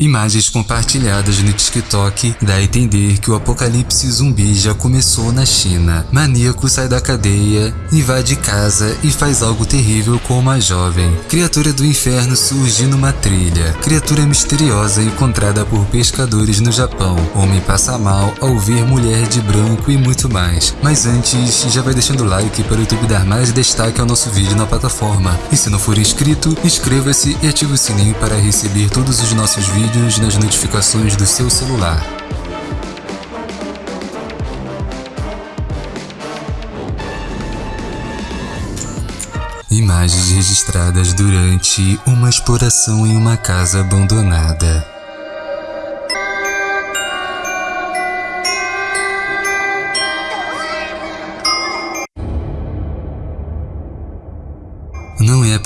Imagens compartilhadas no TikTok dá a entender que o apocalipse zumbi já começou na China. Maníaco sai da cadeia, invade casa e faz algo terrível com uma jovem. Criatura do inferno surge numa trilha. Criatura misteriosa encontrada por pescadores no Japão. Homem passa mal ao ver mulher de branco e muito mais. Mas antes, já vai deixando o like para o YouTube dar mais destaque ao nosso vídeo na plataforma. E se não for inscrito, inscreva-se e ative o sininho para receber todos os nossos vídeos vídeos nas notificações do seu celular. Imagens registradas durante uma exploração em uma casa abandonada.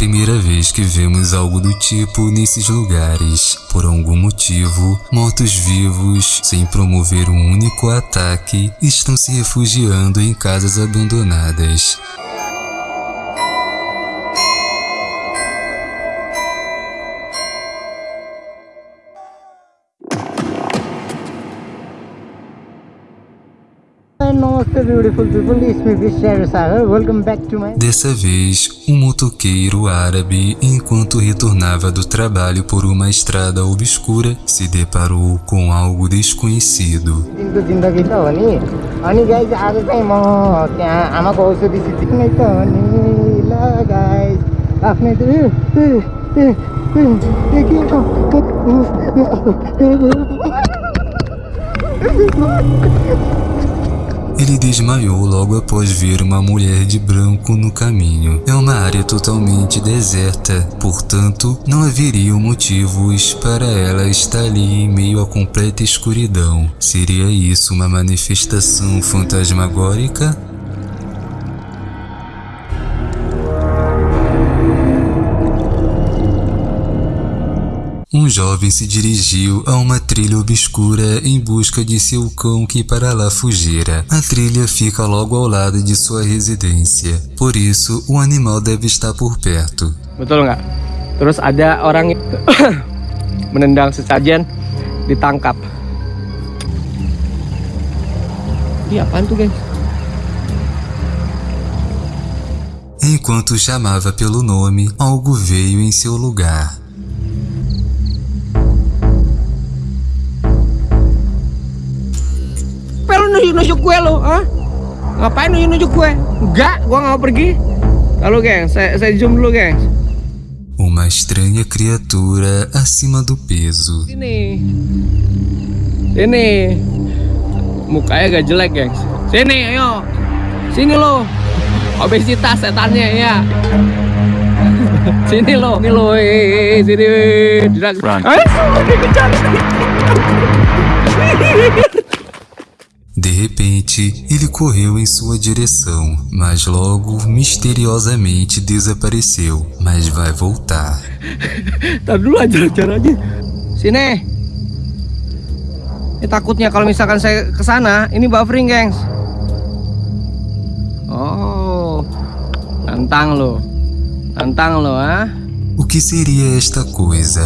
Primeira vez que vemos algo do tipo nesses lugares. Por algum motivo, mortos-vivos, sem promover um único ataque, estão se refugiando em casas abandonadas. Dessa vez, um motoqueiro árabe, enquanto retornava do trabalho por uma estrada obscura, se deparou com algo desconhecido. Ele desmaiou logo após ver uma mulher de branco no caminho. É uma área totalmente deserta, portanto, não haveriam motivos para ela estar ali em meio à completa escuridão. Seria isso uma manifestação fantasmagórica? Um jovem se dirigiu a uma trilha obscura em busca de seu cão que para lá fugira. A trilha fica logo ao lado de sua residência, por isso o animal deve estar por perto. Betul nggak? Terus ada orang menendang sesajen ditangkap. Ih apaan tuh guys? Enquanto chamava pelo nome, algo veio em seu lugar. Nunjuk-nunjuk gue lo, ah? Ngapain nunjuk-nunjuk gue? Enggak, gue gak mau pergi. Lalu geng, saya, saya zoom dulu geng. Uma estranha criatura acima do peso. Sini. Sini. Mukanya gak jelek, geng. Sini, ayo. Sini lo. Obesitas setannya ya. sini lo, sini lo, eh, sini. Run. Eh, dikejar. De repente, ele correu em sua direção, mas logo, misteriosamente, desapareceu. Mas vai voltar. Tar dulu aja caranya. Sini. Ini takutnya kalau misalkan saya ke sana, ini buffering, gengs. Oh. Nantang lo. Nantang lo, ah. O que seria esta coisa?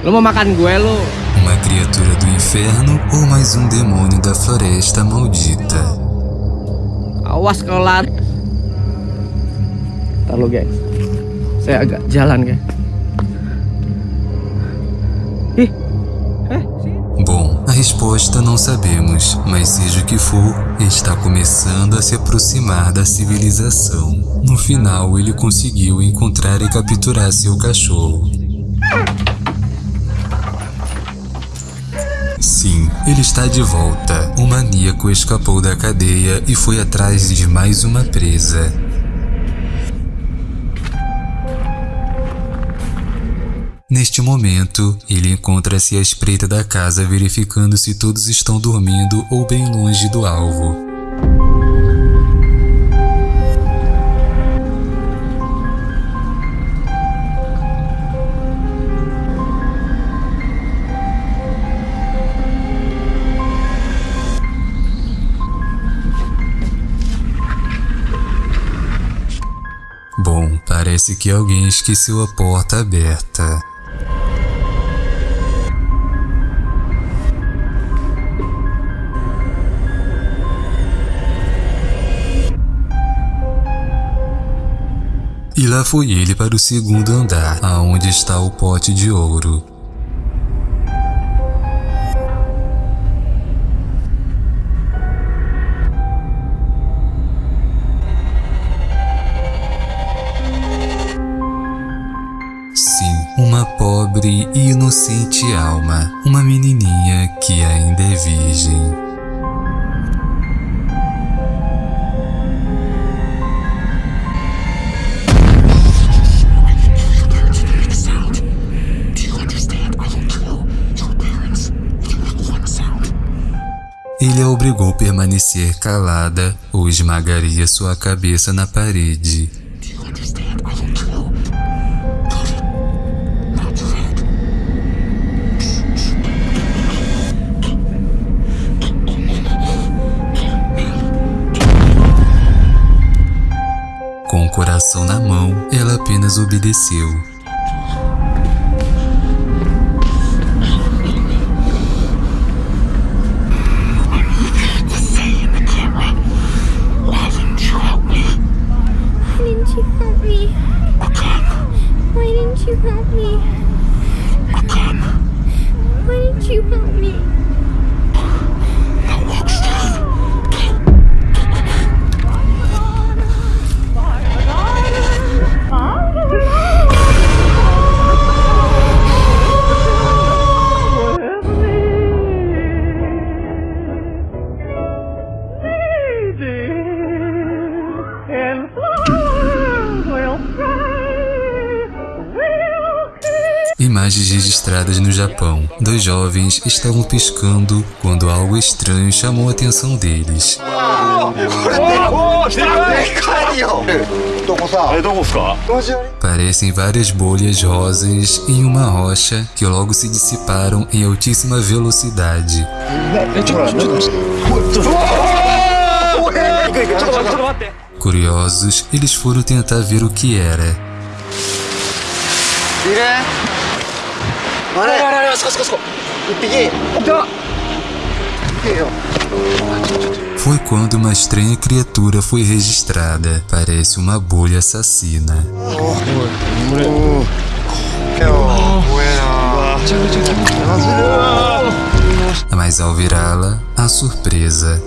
Lo mau makan gue lo? Uma criatura do inferno ou mais um demônio da floresta maldita? Awas kalau lari. Ntar guys. Saya agak jalan guys. Ih. Eh, Bom, a resposta não sabemos, mas seja o que for, está começando a se aproximar da civilização. No final, ele conseguiu encontrar e capturar seu cachorro. Sim, ele está de volta. O maníaco escapou da cadeia e foi atrás de mais uma presa. Neste momento, ele encontra-se à espreita da casa verificando se todos estão dormindo ou bem longe do alvo. Parece que alguém esqueceu a porta aberta. E lá foi ele para o segundo andar, aonde está o pote de ouro. Pobre e inocente alma, uma menininha que ainda é virgem. Ele a obrigou a permanecer calada ou esmagaria sua cabeça na parede. Obedeceu. Imagens registradas no Japão. Dois jovens estavam piscando quando algo estranho chamou a atenção deles. Parecem várias bolhas rosas em uma rocha que logo se dissiparam em altíssima velocidade. Curiosos, eles foram tentar ver o que era. Foi quando uma estranha criatura foi registrada. Parece uma bolha assassina. Mas ao virá-la, a surpresa.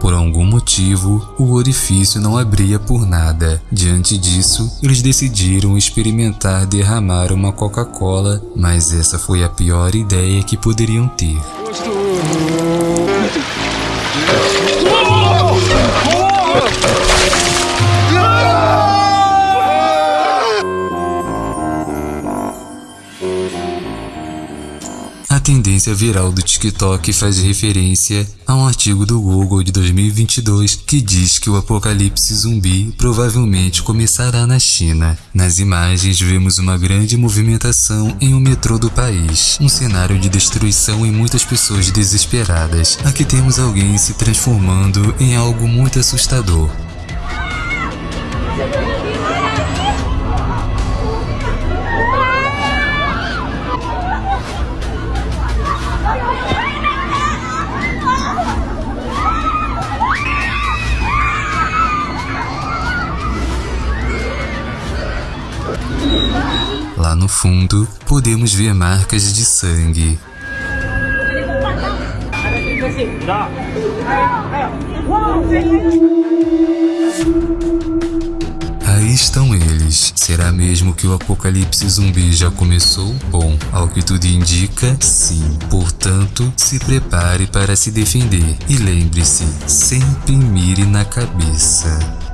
Por algum motivo, o orifício não abria por nada. Diante disso, eles decidiram experimentar derramar uma Coca-Cola, mas essa foi a pior ideia que poderiam ter. Tendência viral do TikTok faz referência a um artigo do Google de 2022 que diz que o apocalipse zumbi provavelmente começará na China. Nas imagens vemos uma grande movimentação em um metrô do país, um cenário de destruição e muitas pessoas desesperadas. Aqui temos alguém se transformando em algo muito assustador. Fundo, podemos ver marcas de sangue. Aí estão eles. Será mesmo que o apocalipse zumbi já começou? Bom, ao que tudo indica, sim. Portanto, se prepare para se defender. E lembre-se, sempre mire na cabeça.